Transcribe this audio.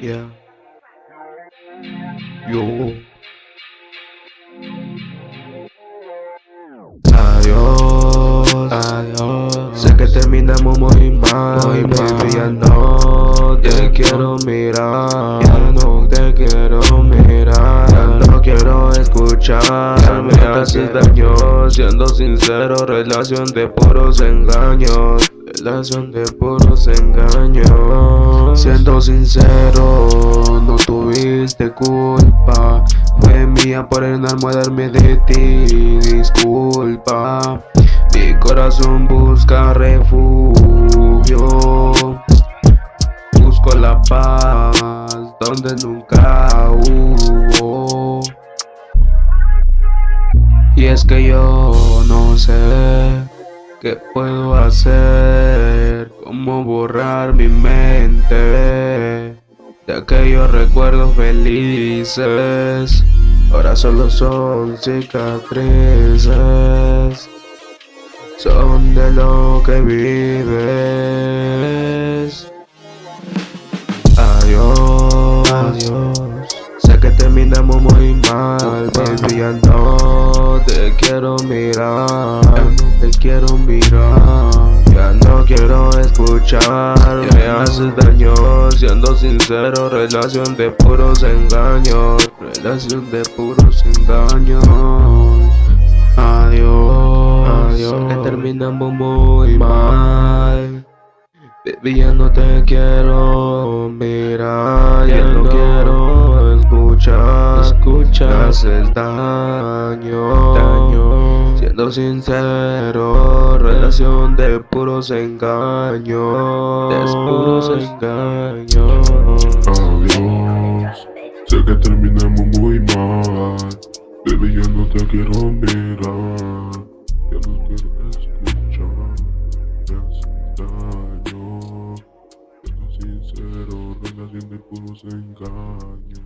Yeah. Yo. Adiós, adiós. Sé que terminamos muy mal, muy baby, ya no te quiero mirar, ya no te quiero mirar, ya no quiero escuchar, me haces daño, siendo sincero, relación de puros engaños, relación de puros engaños, siendo sincero, no tuviste culpa. Fue mía por enamorarme de ti, disculpa. Mi corazón busca refugio. Busco la paz donde nunca hubo. Y es que yo no sé qué puedo hacer Cómo borrar mi mente de aquellos recuerdos felices. Ahora solo son cicatrices Son de lo que vives. Adiós, adiós Sé que terminamos muy mal Baby, ya no te quiero mirar quiero mirar Ya no quiero escuchar Me haces daño. Siendo sincero Relación de puros engaños. Relación de puros engaños. Adiós Adiós. Que terminamos muy mal. Baby ya no te quiero. Mirar Ya no quiero escuchar. Escuchar haces daño sincero Relación de puros engaños De puros engaños Adiós. Sé que terminamos muy mal. Baby, yo no te quiero mirar. Ya no quiero escuchar. Me haces daño. Relación sincero Relación de puros engaños.